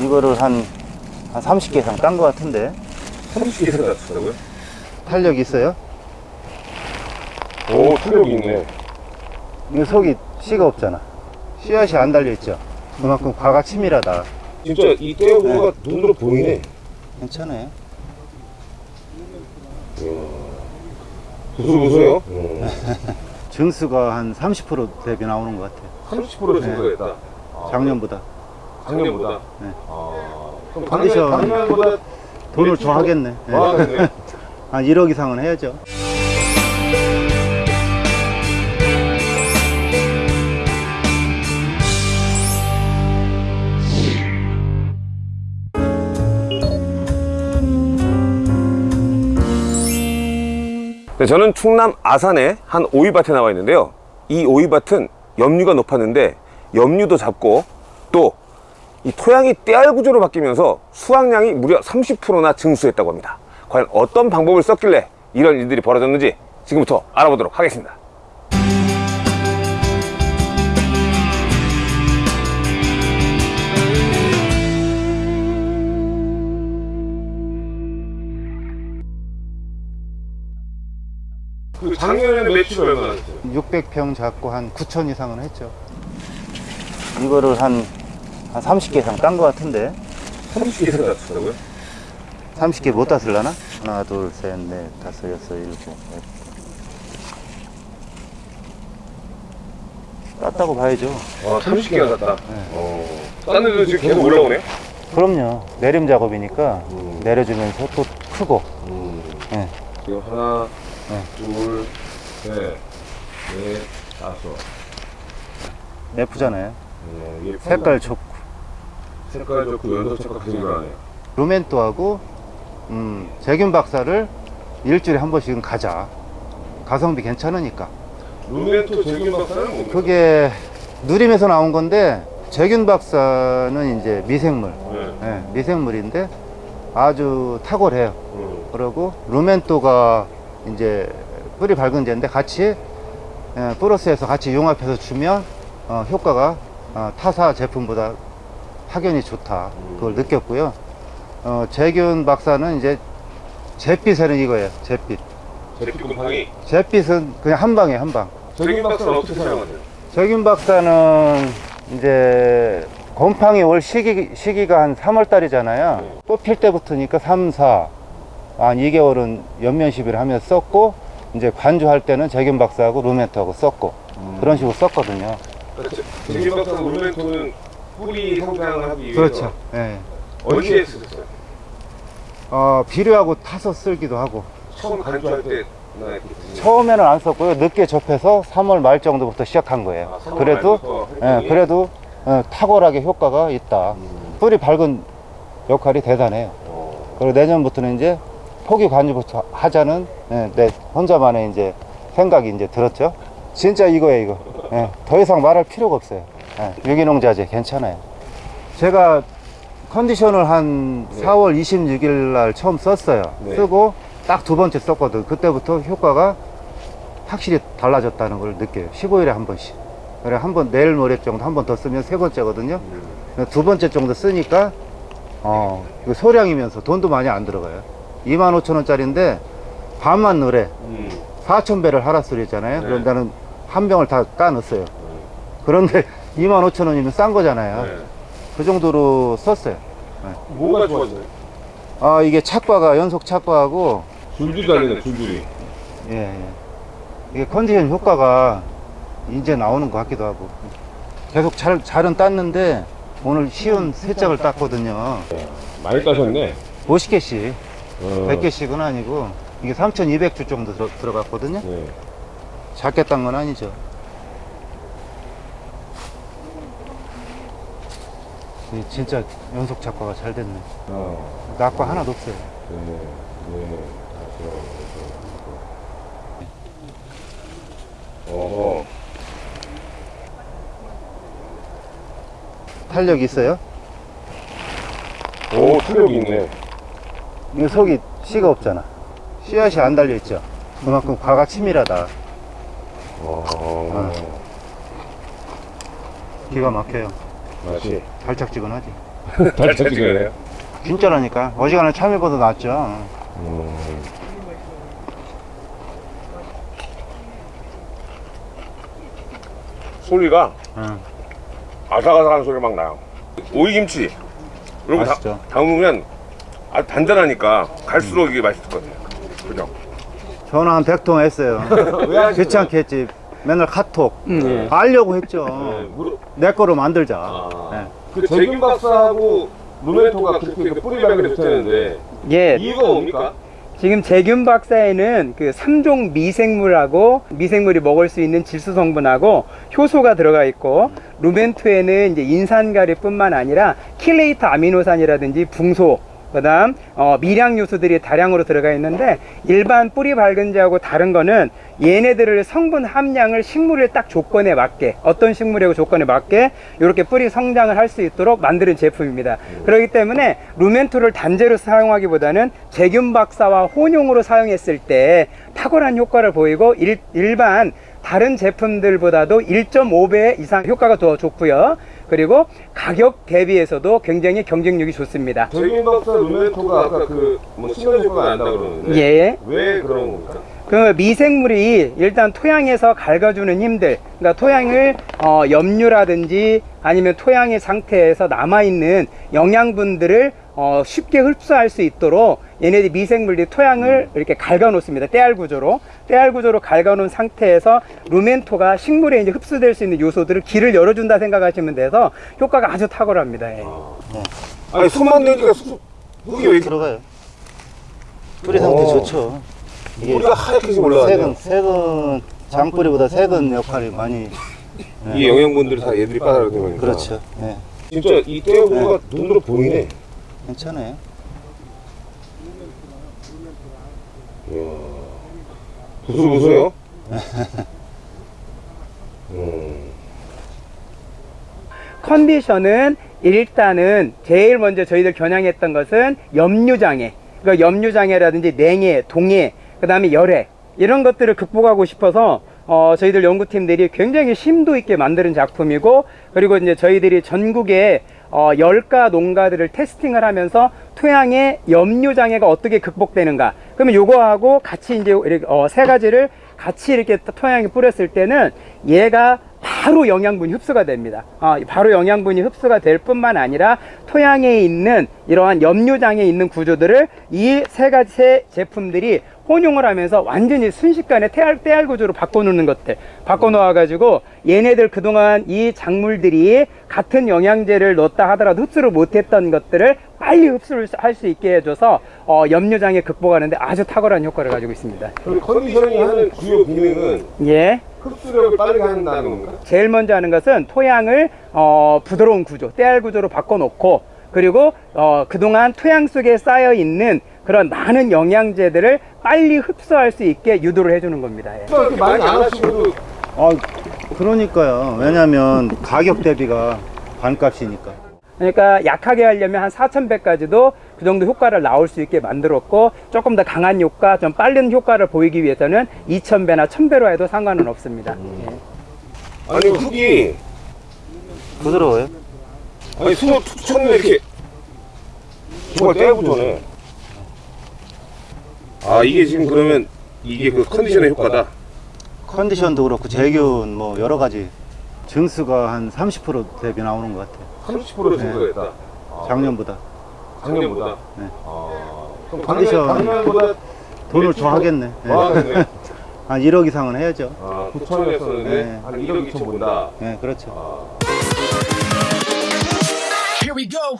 이거를 한, 한 30개 이상 딴 것 같은데. 30개 들어갔다고요? 탄력 있어요? 오 탄력이 있네. 이거 속이 씨가 없잖아. 씨앗이 안 달려있죠? 그만큼 과가 치밀하다. 진짜 이 떼어보가 눈으로 보이네. 괜찮아요. 부수부수요? 증수가 한 30% 대비 나오는 것 같아요. 30% 증가했다. 작년보다 작년보다 네. 아, 그럼 컨디션. 작년, 작년보다 돈을 더 하겠네 예. 더 하겠네 한 1억 이상은 해야죠 네, 저는 충남 아산의 한 오이밭에 나와 있는데요 이 오이밭은 염류가 높았는데 염류도 잡고 또 이 토양이 떼알 구조로 바뀌면서 수확량이 무려 30%나 증수했다고 합니다. 과연 어떤 방법을 썼길래 이런 일들이 벌어졌는지 지금부터 알아보도록 하겠습니다. 그 작년에 매출 얼마나 됐어요? 600평 잡고 한 9천 이상은 했죠. 이거를 한, 한 30개 이상 딴것 같은데 30개 들어갔다고요? 30개 못 땄을라나? 하나 둘셋넷 다섯 여섯 일곱. 땄다고 봐야죠 아, 30개가 갔다. 어. 딴 지금 계속 올라오네? 그럼요 내림 작업이니까 음. 내려주면서 또 크고 예. 지금 하나, 네. 둘, 셋, 넷, 다섯. 예쁘잖아요 어, 이게 색깔 좋고 색깔 좋고 색깔 계속 나네. 루멘토하고 음, 재균 박사를 일주일에 한 번씩은 가자 가성비 괜찮으니까 루멘토 재균 박사는 뭡니까? 그게 누림에서 나온 건데 재균 박사는 이제 미생물 네. 예, 미생물인데 아주 탁월해요 음. 그리고 루멘토가 이제 뿌리 밝은 제인데 같이 예, 플러스해서 같이 융합해서 주면 어, 효과가 어, 타사 제품보다 확연히 좋다 그걸 느꼈고요 어, 재균 박사는 이제 잿빛에는 이거예요 잿빛 제피 곰팡이. 잿빛은 그냥 한 방에 한방 재균 박사는 어떻게 사용하세요? 재균 박사는 이제 곰팡이 올 시기, 시기가 한 3월 달이잖아요. 네. 꽃필 때부터니까 3, 4, 한 2개월은 연면 시비를 하면서 썼고, 이제 관주할 때는 재균 박사하고 루멘토하고 썼고, 그런 식으로 썼거든요. 그러니까 제- 재균 박사는 루멘토는 뿌리 성장을 하기 위해서 그렇죠. 예. 언제 쓰셨어요? 어, 비료하고 타서 쓸기도 하고, 처음 간주할 때나 이렇게 처음에는 안 썼고요. 늦게 접해서 3월 말 정도부터 시작한 거예요. 아, 3월 그래도, 예? 그래도 어, 탁월하게 효과가 있다. 뿌리 밝은 역할이 대단해요. 어. 그리고 내년부터는 이제 포기 관리부터 하자는 예, 내 혼자만의 이제 생각이 이제 들었죠. 진짜 이거예요, 이거. 예, 더 이상 말할 필요가 없어요. 예, 유기농 자재 괜찮아요. 제가 컨디션을 한 네. 4월 26일 날 처음 썼어요. 네. 쓰고 딱 두 번째 썼거든. 그때부터 효과가 확실히 달라졌다는 걸 느껴요. 15일에 한 번씩. 그래 한 번 내일 모레 정도 한 번 더 쓰면 세 번째거든요. 두 번째 정도 쓰니까 어 소량이면서 돈도 많이 안 들어가요 2만 5천 원짜리인데 반만 넣으래 음. 4천 배를 하라 소리잖아요 네. 그럼 나는 한 병을 다 까 넣었어요 그런데 2만 5천 원이면 싼 거잖아요. 네. 그 정도로 썼어요. 뭐가 좋아져요? 아 이게 착과가 연속 착과하고 줄줄이 달리네 줄줄이. 예, 예. 이게 컨디션 효과가 이제 나오는 것 같기도 하고. 계속 잘, 잘은 땄는데 오늘 쉬운 세 짝을 땄거든요. 많이 따셨네. 50개씩 어. 100개씩은 아니고 이게 3200주 정도 들어, 들어갔거든요. 네. 작게 딴 건 아니죠 진짜 연속 작화가 잘 됐네 어. 낙과 하나도 없어요 네. 네. 어허. 탄력 있어요? 오, 탄력이 있네. 이 속이 씨가 없잖아 씨앗이 안 달려 있죠 그만큼 과가 치밀하다 어. 기가 막혀요 맛이. 달짝지근하지 잘 찍어내요. 진짜라니까. 어지간한 참외보다 낫죠. 소리가 응. 아삭아삭한 소리 막 나요. 오이김치 이런 거. 담으면 아주 단단하니까 갈수록 이게 맛있을 것 같아요. 그죠? 전화 한 100통 했어요. 귀찮게 했지. 맨날 카톡. 음, 알려고 했죠. 무릎- 내 거로 만들자. 아. 네. 그 제균 박사하고 루멘토가 그렇게 그 뿌리 발견을 했다는데 예. 이유가 뭡니까? 지금 제균 박사에는 그 3종 미생물하고 미생물이 먹을 수 있는 질소 성분하고 효소가 들어가 있고 루멘토에는 이제 인산가리뿐만 아니라 킬레이트 아미노산이라든지 붕소 그 다음 어, 미량 요소들이 다량으로 들어가 있는데 일반 뿌리 밝은지하고 다른 거는 얘네들을 성분 함량을 식물의 딱 조건에 맞게 어떤 식물의 조건에 맞게 이렇게 뿌리 성장을 할 수 있도록 만드는 제품입니다. 그렇기 때문에 루멘토를 단제로 사용하기보다는 제균 박사와 혼용으로 사용했을 때 탁월한 효과를 보이고 일, 일반 다른 제품들보다도 1.5배 이상 효과가 더 좋고요. 그리고 가격 대비해서도 굉장히 경쟁력이 좋습니다. 재균 박사 루멘토가 아까 그뭐 신경 효과가 난다 그러는데 예. 왜 그런 겁니까? 그 미생물이 일단 토양에서 갉아주는 힘들, 그러니까 토양을 어, 염류라든지 아니면 토양의 상태에서 남아있는 영양분들을 어, 쉽게 흡수할 수 있도록 얘네들 미생물들이 토양을 이렇게 갉아 놓습니다. 때알 구조로. 때알 구조로 갉아 놓은 상태에서 루멘토가 식물에 이제 흡수될 수 있는 요소들을 길을 열어준다 생각하시면 돼서 효과가 아주 탁월합니다. 예. 아니 손만 대니까 수- 흙이 왜 이렇게 들어가요. 뿌리 상태 오. 좋죠. 이게 뿌리가 하얗게 지금 올라왔네요. 색은, 색은 장뿌리보다 색은 역할이 많이. 네. 이 영양분들이 다 얘들이 빠져나가는 거니까 그렇죠. 네. 진짜 이 떼어구가 눈으로 보이네 괜찮아요. 부슬부슬해요 음. 컨디션은 일단은 제일 먼저 저희들 겨냥했던 것은 염류장애, 그러니까 염류장애라든지 냉해, 동해, 그 다음에 열해 이런 것들을 극복하고 싶어서 어, 저희들 연구팀들이 굉장히 심도 있게 만드는 작품이고 그리고 이제 저희들이 전국에 어, 열가 농가들을 테스팅을 하면서 토양의 염류 장애가 어떻게 극복되는가. 그러면 요거하고 같이 이제 어, 세 가지를 같이 이렇게 토양에 뿌렸을 때는 얘가 바로 영양분이 흡수가 됩니다. 아, 바로 영양분이 흡수가 될 뿐만 아니라 토양에 있는 이러한 염류장에 있는 구조들을 이 세 가지 세 제품들이 혼용을 하면서 완전히 순식간에 태알, 태알 구조로 바꿔놓는 것들 바꿔놓아 가지고 얘네들 그동안 이 작물들이 같은 영양제를 넣었다 하더라도 흡수를 못했던 것들을 빨리 흡수를 할 수 있게 해줘서 어, 염류장애 극복하는데 아주 탁월한 효과를 가지고 있습니다. 그럼 컨디셔닝이 하는 주요 기능은 예. 흡수력을 빠르게 한다는 겁니까? 제일 먼저 하는 것은 토양을 어, 부드러운 구조, 때알 구조로 바꿔놓고 그리고 어, 그동안 토양 속에 쌓여 있는 그런 많은 영양제들을 빨리 흡수할 수 있게 유도를 해주는 겁니다. 예. 이렇게 많이 안 하시고도 아, 그러니까요. 왜냐면 가격 대비가 반값이니까. 그러니까 약하게 하려면 한 4,100까지도 그 정도 효과를 나올 수 있게 만들었고 조금 더 강한 효과, 좀 빠른 효과를 보이기 위해서는 2,000배나 1,000배로 해도 상관은 없습니다. 예. 아니 흙이 부드러워요. 아니 손을 툭 쳤는데 이렇게 정말 떼어보잖 아 이게 지금 그러면 이게 그 컨디션의 효과다 컨디션도 그렇고 재균 뭐 여러 가지 증수가 한 30% 대비 나오는 것 같아요. 30% 증가했다 작년보다. 작년보다 네. 아, 그럼 컨디션. 작년, 작년보다 돈을 더 하겠네. 네. 더 하겠네 한 1억 이상은 해야죠. 아 9천이었었는데 네. 한 1억 2천 본다 네, 그렇죠. 아. Here we go.